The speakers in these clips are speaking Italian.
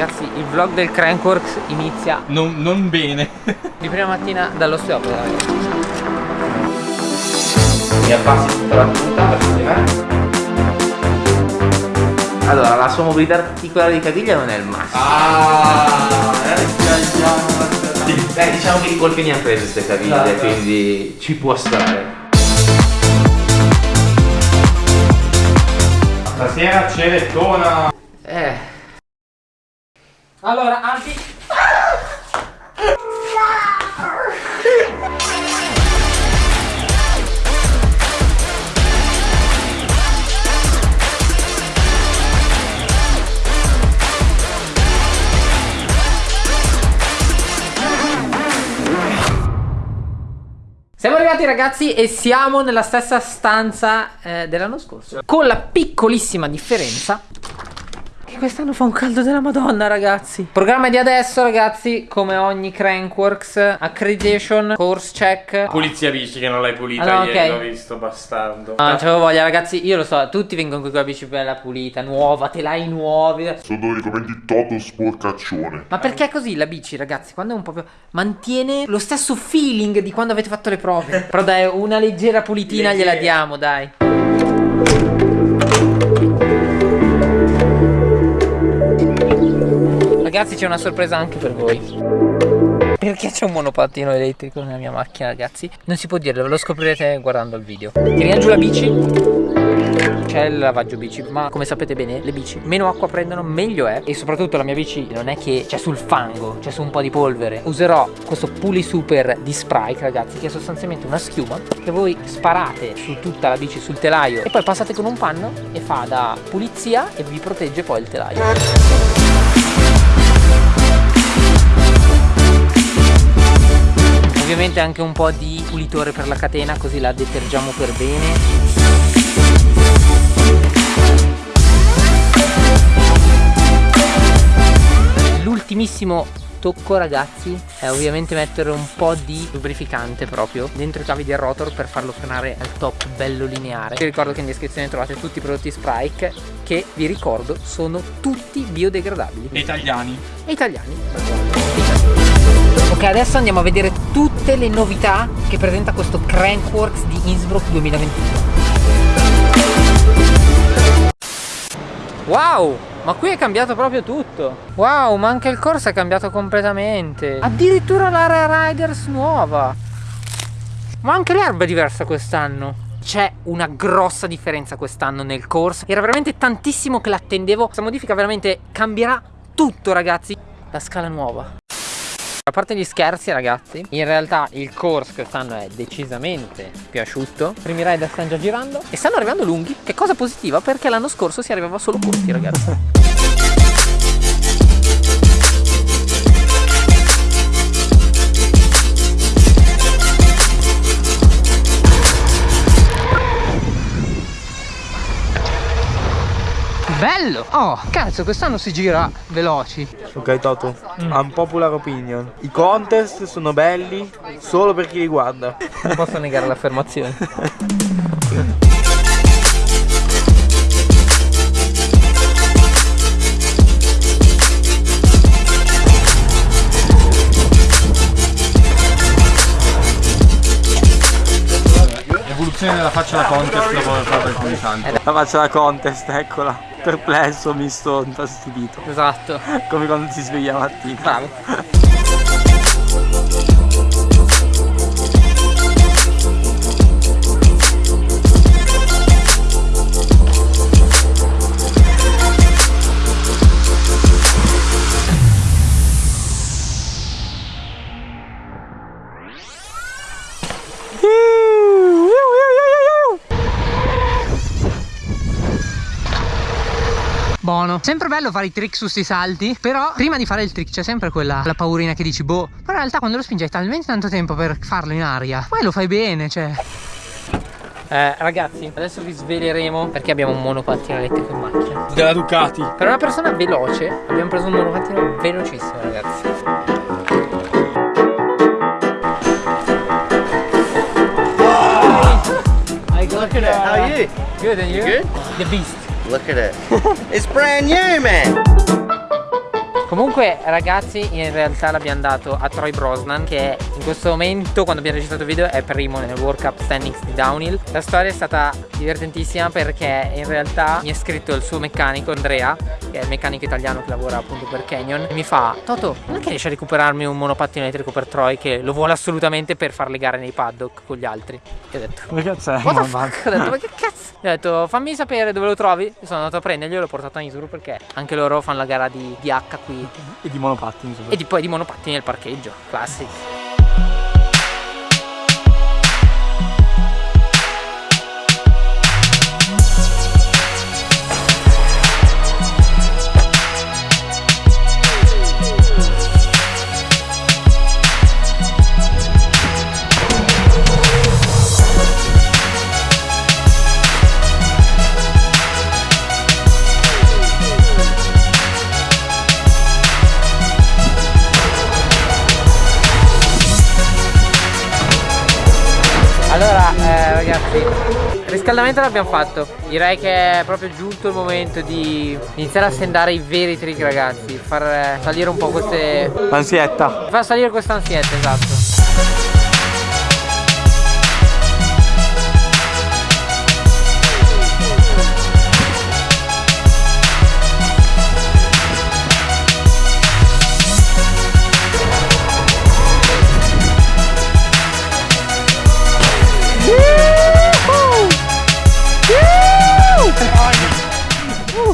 Ragazzi, il vlog del Crankworks inizia Non, non bene. di prima mattina dall'osteopata. Mi abbassi tutta la punta per sistemare. Allora, la sua mobilità articolare di caviglia non è il massimo. Ah, Dai, diciamo che i colpi ne ha preso queste caviglie, Dai, dai. quindi ci può stare. Stasera cerettona. Eh, Allora, Albi. Siamo arrivati ragazzi e siamo nella stessa stanza eh, dell'anno scorso Con la piccolissima differenza quest'anno fa un caldo della madonna ragazzi Programma di adesso ragazzi Come ogni Crankworks Accreditation Course check Pulizia bici che non l'hai pulita Ah, no, ieri, ok. l'ho visto, bastardo. No, non c'avevo voglia ragazzi Io lo so Tutti vengono qui con la bici bella pulita Nuova Telai nuovi Sono i commenti Toto sporcaccione. Ma perché è così la bici, ragazzi? Quando è un po' più. mantiene lo stesso feeling di quando avete fatto le prove. Però dai, una leggera pulitina gliela diamo, dai. Ragazzi, c'è una sorpresa anche per voi. Perché c'è un monopattino elettrico nella mia macchina, ragazzi? Non si può dire, lo scoprirete guardando il video. Tiriamo giù la bici. C'è il lavaggio bici, ma come sapete bene, le bici meno acqua prendono, meglio è. E soprattutto la mia bici non è che c'è sul fango, c'è su un po' di polvere. Userò questo Puli Super di Sprite, ragazzi, che è sostanzialmente una schiuma che voi sparate su tutta la bici, sul telaio, e poi passate con un panno e fa da pulizia e vi protegge poi il telaio. Ovviamente anche un po' di pulitore per la catena così la detergiamo per bene L'ultimissimo tocco ragazzi è ovviamente mettere un po' di lubrificante proprio dentro i cavi del rotor per farlo frenare al top bello lineare vi ricordo che in descrizione trovate tutti i prodotti Sprite che vi ricordo sono tutti biodegradabili Italiani. e italiani. Ok, adesso andiamo a vedere tutte le novità che presenta questo Crankworks di Innsbruck 2021. Wow, ma qui è cambiato proprio tutto. Wow, ma anche il corso è cambiato completamente. Addirittura l'area Riders nuova. Ma anche l'erba è diversa quest'anno. C'è una grossa differenza quest'anno nel corso. Era veramente tantissimo che l'attendevo. Questa modifica veramente cambierà tutto, ragazzi. La scala nuova. A parte gli scherzi ragazzi In realtà il course quest'anno è decisamente più asciutto I primi rider stanno già girando E stanno arrivando lunghi. Che cosa positiva perché l'anno scorso si arrivava solo corti ragazzi Bello! Oh, cazzo, quest'anno si gira veloci Ok Toto, unpopular opinion. I contest sono belli solo per chi li guarda. Non posso negare l'affermazione Evoluzione della faccia da contest dopo aver fatto il pulsante. La faccia da contest, eccola. Perplesso, misto, infastidito. Esatto Come quando si sveglia la mattina. Bravo Buono. Sempre bello fare i trick su sti salti. Però prima di fare il trick c'è sempre quella la paurina che dici, boh. Però in realtà quando lo spingi hai talmente tanto tempo per farlo in aria. Poi lo fai bene, cioè. Eh, ragazzi, adesso vi sveleremo perché abbiamo un monopattino elettrico in macchina. Della Ducati. Per una persona veloce abbiamo preso un monopattino velocissimo, ragazzi. Look at it. How are you? Good, and you? Good. The beast. Look at it. it's brand new, man. Comunque ragazzi in realtà l'abbiamo dato a Troy Brosnan che in questo momento quando abbiamo registrato il video è primo nel World Cup Standings di Downhill La storia è stata divertentissima perché in realtà mi ha scritto il suo meccanico Andrea che è il meccanico italiano che lavora appunto per Canyon e mi fa Toto non è che riesci a recuperarmi un monopattino elettrico per Troy che lo vuole assolutamente per fare le gare nei paddock con gli altri E ho detto Che cazzo è? Ho detto ma che cazzo? Gli ho detto fammi sapere dove lo trovi Sono andato a prenderglielo e l'ho portato a Isuru perché anche loro fanno la gara di, di H qui E di monopattini e di, poi di monopattini nel parcheggio, classic. Il riscaldamento l'abbiamo fatto. Direi che è proprio giunto il momento di iniziare a sendare i veri trick ragazzi. Far salire un po' queste Ansietta. Far salire questa ansietta esatto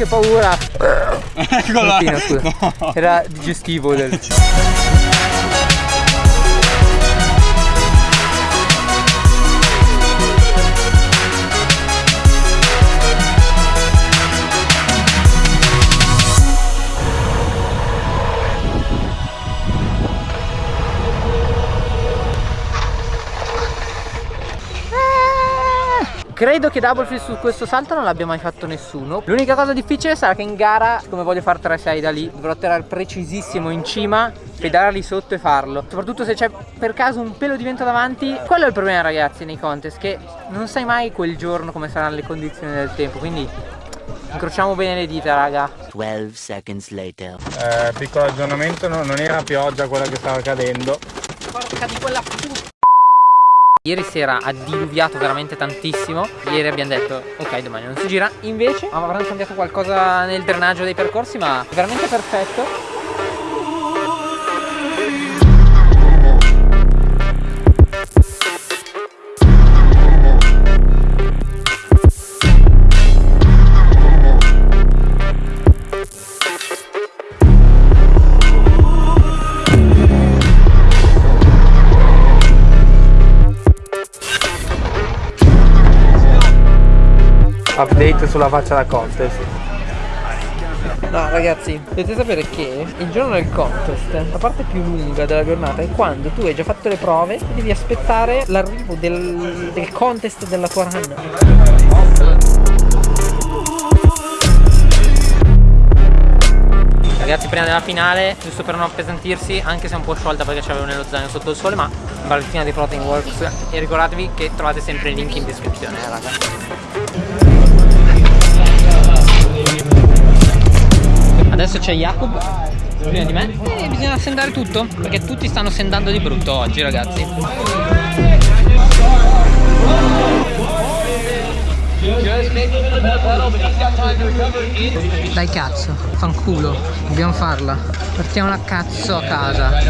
che paura! Scusa. Era digestivo del... Credo che double flip su questo salto non l'abbia mai fatto nessuno. L'unica cosa difficile sarà che in gara Come voglio fare 3-6 da lì Dovrò tirare precisissimo in cima Pedalare lì sotto e farlo. Soprattutto se c'è per caso un pelo di vento davanti. Quello è il problema ragazzi nei contest Che non sai mai quel giorno come saranno le condizioni del tempo. Quindi incrociamo bene le dita raga. 12 seconds later. eh, Piccolo aggiornamento no, Non era pioggia quella che stava cadendo. Porca di quella puttana Ieri sera ha diluviato veramente tantissimo. Ieri abbiamo detto ok domani non si gira. Invece avranno cambiato qualcosa nel drenaggio dei percorsi Ma veramente perfetto Update sulla faccia da contest No ragazzi, dovete sapere che il giorno del contest, la parte più lunga della giornata è quando tu hai già fatto le prove e devi aspettare l'arrivo del, del contest della tua run. Ragazzi prima della finale, giusto per non appesantirsi, anche se è un po' sciolta perché c'avevo nello zaino sotto il sole, ma barrettina di Protein Works e ricordatevi che trovate sempre il link in descrizione, eh, raga. Adesso c'è Jacob. Prima di me? E bisogna sendare tutto perché tutti stanno sendando di brutto oggi ragazzi. Dai cazzo, fanculo, dobbiamo farla. Partiamo la cazzo a casa. Vai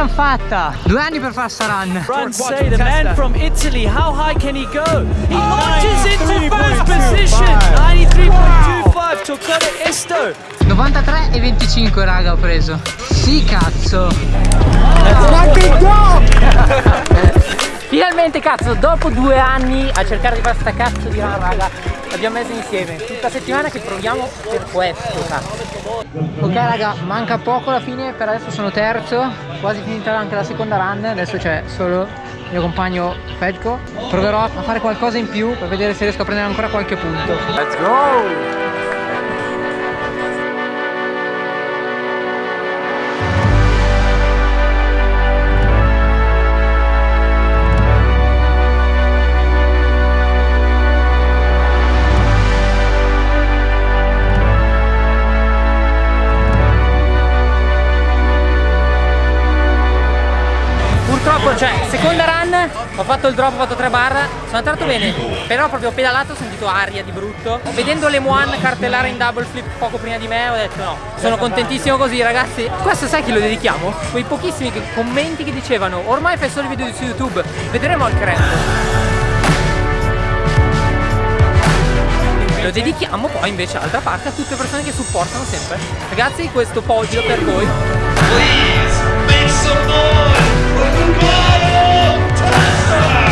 l'abbiamo fatta! Due anni per fare sta run. Run say the man from Italy, how high can he go? He launches into first position. 93.25 Toccata Esto. 93 e 25 raga ho preso. Sì cazzo. Finalmente cazzo, dopo due anni a cercare di fare sta cazzo di run raga, l'abbiamo messa insieme. Tutta settimana che proviamo per questo. Ok raga, manca poco alla fine, per adesso sono terzo, quasi finita anche la seconda run, adesso c'è solo il mio compagno Fedco. Proverò a fare qualcosa in più per vedere se riesco a prendere ancora qualche punto. Let's go! Ho fatto il drop, ho fatto 3 bar, sono entrato bene, però proprio pedalato ho sentito aria di brutto. Vedendo le Moan cartellare in double flip poco prima di me, ho detto no, sono contentissimo così ragazzi. Questo sai chi lo dedichiamo? Quei pochissimi commenti che dicevano, ormai fai solo video su YouTube, vedremo al crack. Lo dedichiamo poi invece all'altra parte a tutte le persone che supportano sempre. Ragazzi, questo podio per voi. Yes!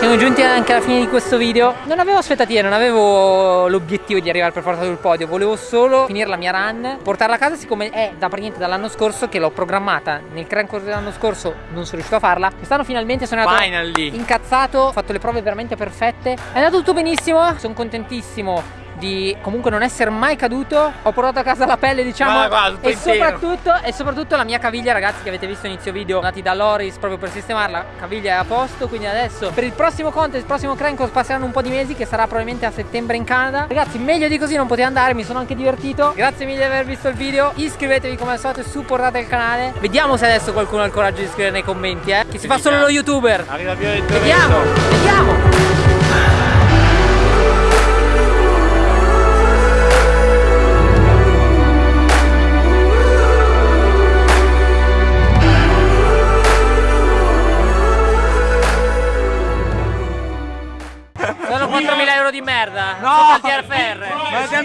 Siamo giunti anche alla fine di questo video. Non avevo aspettative, non avevo l'obiettivo di arrivare per forza sul podio. Volevo solo finire la mia run Portarla a casa siccome è da praticamente dall'anno scorso Che l'ho programmata Nel Grand Course dell'anno scorso non sono riuscito a farla. Quest'anno finalmente sono andato Finally. incazzato Ho fatto le prove veramente perfette. È andato tutto benissimo Sono contentissimo di comunque non essere mai caduto Ho portato a casa la pelle diciamo Guarda, guarda, e, soprattutto, e soprattutto la mia caviglia ragazzi che avete visto inizio video Andati da Loris proprio per sistemarla Caviglia è a posto quindi adesso per il prossimo contest, il prossimo Crank passeranno un po' di mesi Che sarà probabilmente a settembre in Canada. Ragazzi meglio di così non poteva andare mi sono anche divertito. Grazie mille di aver visto il video Iscrivetevi come al solito e supportate il canale. Vediamo se adesso qualcuno ha il coraggio di scrivere nei commenti eh. Che si fa solo lo youtuber. Arriva via Vediamo, vediamo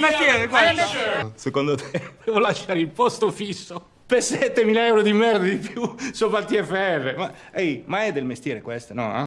mestiere questo. Secondo te devo lasciare il posto fisso per 7.000 euro di merda di più sopra il TFR? Ma, ehi, ma è del mestiere questo, no? eh?